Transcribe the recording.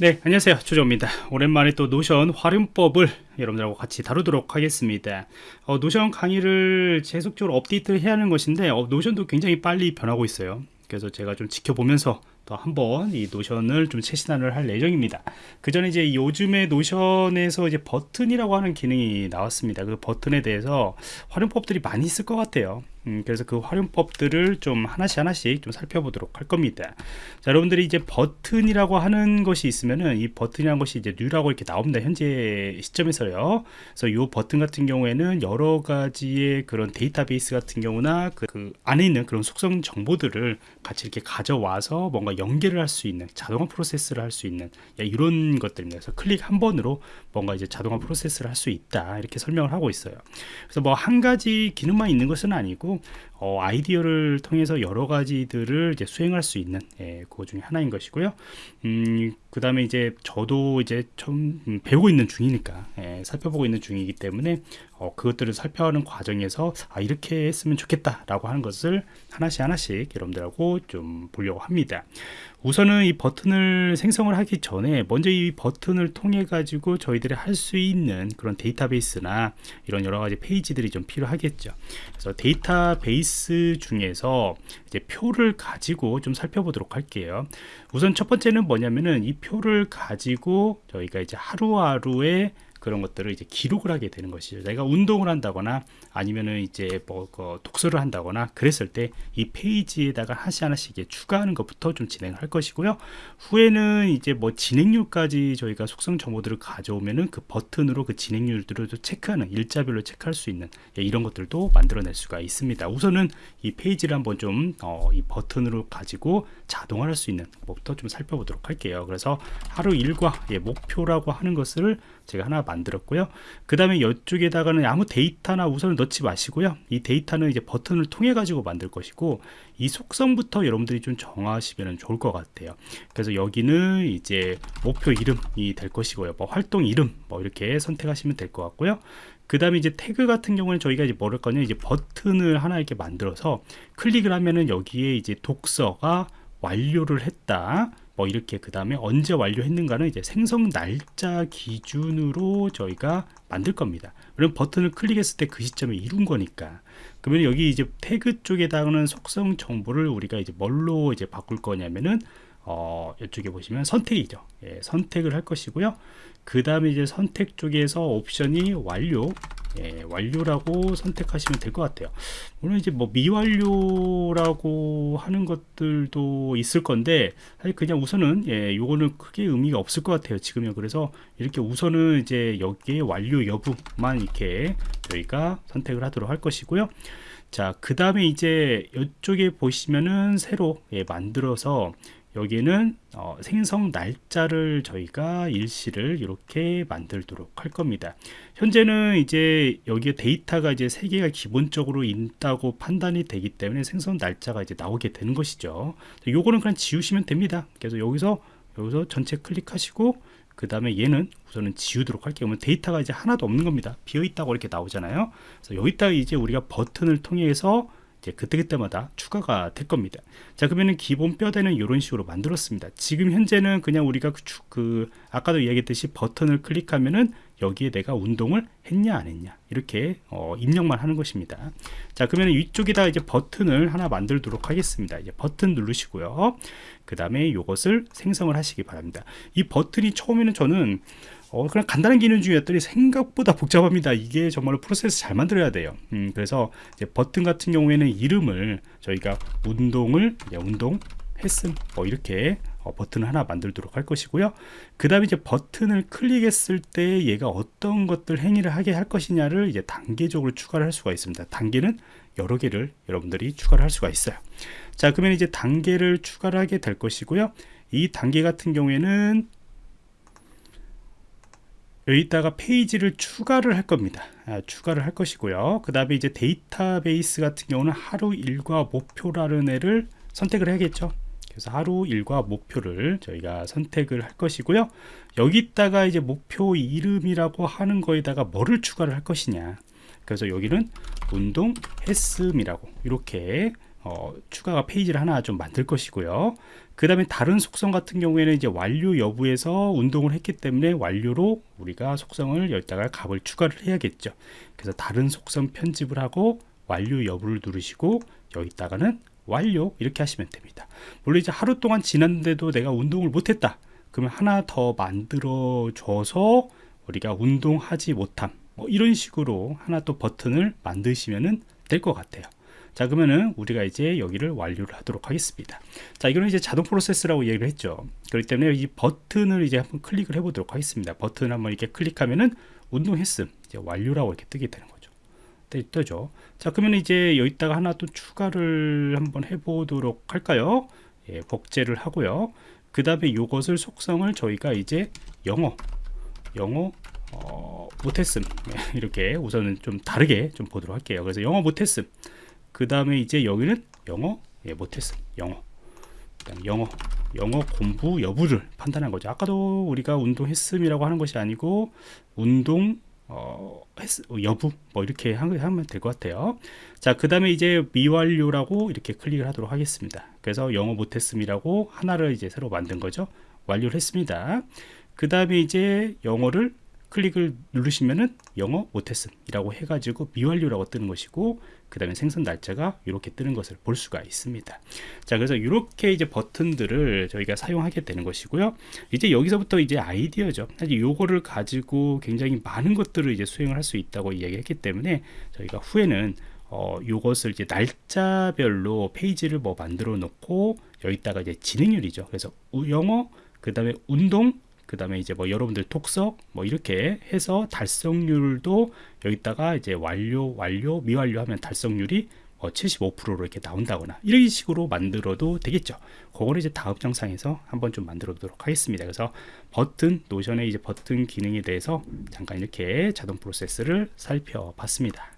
네 안녕하세요. 조정입니다. 오랜만에 또 노션 활용법을 여러분들하고 같이 다루도록 하겠습니다. 어, 노션 강의를 계속적으로 업데이트를 해야 하는 것인데 어, 노션도 굉장히 빨리 변하고 있어요. 그래서 제가 좀 지켜보면서 또 한번 이 노션을 좀 최신화를 할 예정입니다. 그 전에 이제 요즘에 노션에서 이제 버튼이라고 하는 기능이 나왔습니다. 그 버튼에 대해서 활용법들이 많이 있을 것 같아요. 음, 그래서 그 활용법들을 좀 하나씩 하나씩 좀 살펴보도록 할 겁니다. 자 여러분들이 이제 버튼이라고 하는 것이 있으면은 이 버튼이라는 것이 이제 뉴라고 이렇게 나옵니다. 현재 시점에서요. 그래서 이 버튼 같은 경우에는 여러 가지의 그런 데이터베이스 같은 경우나 그, 그 안에 있는 그런 속성 정보들을 같이 이렇게 가져와서 뭔가 연계를 할 수 있는 자동화 프로세스를 할 수 있는 이런 것들입니다. 그래서 클릭 한 번으로 뭔가 이제 자동화 프로세스를 할 수 있다 이렇게 설명을 하고 있어요. 그래서 뭐 한 가지 기능만 있는 것은 아니고 어, 아이디어를 통해서 여러 가지들을 이제 수행할 수 있는 예, 그거 중에 하나인 것이고요. 음, 그 다음에 이제 저도 이제 좀 배우고 있는 중이니까 예, 살펴보고 있는 중이기 때문에 어, 그것들을 살펴하는 과정에서 아 이렇게 했으면 좋겠다라고 하는 것을 하나씩 하나씩 여러분들하고 좀 보려고 합니다. 우선은 이 버튼을 생성을 하기 전에 먼저 이 버튼을 통해 가지고 저희들이 할 수 있는 그런 데이터베이스나 이런 여러 가지 페이지들이 좀 필요하겠죠. 그래서 데이터베이스 중에서 이제 표를 가지고 좀 살펴보도록 할게요. 우선 첫 번째는 뭐냐면은 이 표를 가지고 저희가 이제 하루하루의 그런 것들을 이제 기록을 하게 되는 것이죠. 내가 운동을 한다거나 아니면은 이제 뭐그 독서를 한다거나 그랬을 때 이 페이지에다가 하나씩 하나씩 추가하는 것부터 좀 진행을 할 것이고요. 후에는 이제 뭐 진행률까지 저희가 속성 정보들을 가져오면은 그 버튼으로 그 진행률들을 체크하는 일자별로 체크할 수 있는 예, 이런 것들도 만들어낼 수가 있습니다. 우선은 이 페이지를 한번 좀이 어, 버튼으로 가지고 자동화할 수 있는 것부터 좀 살펴보도록 할게요. 그래서 하루 일과 예, 목표라고 하는 것을 제가 하나 만들었고요. 그 다음에 이쪽에다가는 아무 데이터나 우선을 넣지 마시고요. 이 데이터는 이제 버튼을 통해 가지고 만들 것이고 이 속성부터 여러분들이 좀 정하시면 좋을 것 같아요. 그래서 여기는 이제 목표 이름이 될 것이고요. 뭐 활동 이름 뭐 이렇게 선택하시면 될 것 같고요. 그 다음에 이제 태그 같은 경우는 저희가 이제 뭐를 거냐 이제 버튼을 하나 이렇게 만들어서 클릭을 하면은 여기에 이제 독서가 완료를 했다 뭐 이렇게 그 다음에 언제 완료했는가는 이제 생성 날짜 기준으로 저희가 만들 겁니다. 그럼 버튼을 클릭했을 때 그 시점에 이룬 거니까. 그러면 여기 이제 태그 쪽에다가는 속성 정보를 우리가 이제 뭘로 이제 바꿀 거냐면은 어, 이쪽에 보시면 선택이죠. 예, 선택을 할 것이고요. 그 다음에 이제 선택 쪽에서 옵션이 완료 예, 완료라고 선택하시면 될 것 같아요 물론 이제 뭐 미완료라고 하는 것들도 있을 건데 사실 그냥 우선은 예, 요거는 크게 의미가 없을 것 같아요 지금요 그래서 이렇게 우선은 이제 여기에 완료 여부만 이렇게 저희가 선택을 하도록 할 것이고요 자 그 다음에 이제 이쪽에 보시면은 새로 예, 만들어서 여기는 어, 생성 날짜를 저희가 일시를 이렇게 만들도록 할 겁니다. 현재는 이제 여기에 데이터가 이제 세 개가 기본적으로 있다고 판단이 되기 때문에 생성 날짜가 이제 나오게 되는 것이죠. 요거는 그냥 지우시면 됩니다. 그래서 여기서 여기서 전체 클릭하시고 그 다음에 얘는 우선은 지우도록 할게요. 그러면 데이터가 이제 하나도 없는 겁니다. 비어 있다고 이렇게 나오잖아요. 그래서 여기다가 이제 우리가 버튼을 통해서 이제 그때그때마다 추가가 될 겁니다. 자 그러면은 기본 뼈대는 이런 식으로 만들었습니다. 지금 현재는 그냥 우리가 그, 그 아까도 이야기했듯이 버튼을 클릭하면은 여기에 내가 운동을 했냐 안 했냐 이렇게 어, 입력만 하는 것입니다. 자 그러면 위쪽에다 이제 버튼을 하나 만들도록 하겠습니다. 이제 버튼 누르시고요. 그 다음에 이것을 생성을 하시기 바랍니다. 이 버튼이 처음에는 저는 어, 그냥 간단한 기능 중이었더니 생각보다 복잡합니다. 이게 정말로 프로세스 잘 만들어야 돼요. 음, 그래서 버튼 같은 경우에는 이름을 저희가 운동을 운동 했음 뭐 이렇게 어, 버튼을 하나 만들도록 할 것이고요. 그 다음에 이제 버튼을 클릭했을 때 얘가 어떤 것들 행위를 하게 할 것이냐를 이제 단계적으로 추가를 할 수가 있습니다. 단계는 여러 개를 여러분들이 추가를 할 수가 있어요. 자, 그러면 이제 단계를 추가를 하게 될 것이고요. 이 단계 같은 경우에는 여기다가 페이지를 추가를 할 겁니다. 아, 추가를 할 것이고요. 그 다음에 이제 데이터베이스 같은 경우는 하루 일과 목표라는 애를 선택을 해야겠죠. 그래서 하루 일과 목표를 저희가 선택을 할 것이고요. 여기다가 이제 목표 이름이라고 하는 거에다가 뭐를 추가를 할 것이냐. 그래서 여기는 운동 했음이라고 이렇게 어, 추가가 페이지를 하나 좀 만들 것이고요. 그 다음에 다른 속성 같은 경우에는 이제 완료 여부에서 운동을 했기 때문에 완료로 우리가 속성을 여기다가 값을 추가를 해야겠죠. 그래서 다른 속성 편집을 하고 완료 여부를 누르시고 여기다가는 완료 이렇게 하시면 됩니다. 물론 이제 하루 동안 지났는데도 내가 운동을 못했다. 그러면 하나 더 만들어 줘서 우리가 운동하지 못함 뭐 이런 식으로 하나 또 버튼을 만드시면 될 것 같아요. 자 그러면은 우리가 이제 여기를 완료를 하도록 하겠습니다. 자 이거는 이제 자동 프로세스라고 얘기를 했죠. 그렇기 때문에 이 버튼을 이제 한번 클릭을 해 보도록 하겠습니다. 버튼 한번 이렇게 클릭하면은 운동했음 이제 완료라고 이렇게 뜨게 되는 거죠. 뜨, 죠자 그러면 이제 여기다가 하나 또 추가를 한번 해 보도록 할까요? 예, 복제를 하고요. 그 다음에 이것을 속성을 저희가 이제 영어 영어 어, 못했음. 예, 이렇게 우선은 좀 다르게 좀 보도록 할게요. 그래서 영어 못했음 그 다음에 이제 여기는 영어? 예, 못했음 영어. 영어. 영어 공부 여부를 판단한 거죠. 아까도 우리가 운동했음이라고 하는 것이 아니고 운동 어, 했, 여부 뭐 이렇게 하면 될 것 같아요. 자그 다음에 이제 미완료라고 이렇게 클릭을 하도록 하겠습니다. 그래서 영어 못했음이라고 하나를 이제 새로 만든 거죠. 완료를 했습니다. 그 다음에 이제 영어를 클릭을 누르시면은 영어 못했음 이라고 해가지고 미완료라고 뜨는 것이고 그 다음에 생성 날짜가 이렇게 뜨는 것을 볼 수가 있습니다. 자 그래서 이렇게 이제 버튼들을 저희가 사용하게 되는 것이고요. 이제 여기서부터 이제 아이디어죠. 사실 요거를 가지고 굉장히 많은 것들을 이제 수행을 할 수 있다고 이야기했기 때문에 저희가 후에는 어, 요것을 이제 날짜별로 페이지를 뭐 만들어 놓고 여기다가 이제 진행률이죠. 그래서 영어 그 다음에 운동 그 다음에 이제 뭐 여러분들 독서 뭐 이렇게 해서 달성률도 여기다가 이제 완료 완료 미완료 하면 달성률이 뭐 75%로 이렇게 나온다거나 이런 식으로 만들어도 되겠죠. 그거를 이제 다음 영상에서 한번 좀 만들어 보도록 하겠습니다. 그래서 버튼 노션의 이제 버튼 기능에 대해서 잠깐 이렇게 자동 프로세스를 살펴봤습니다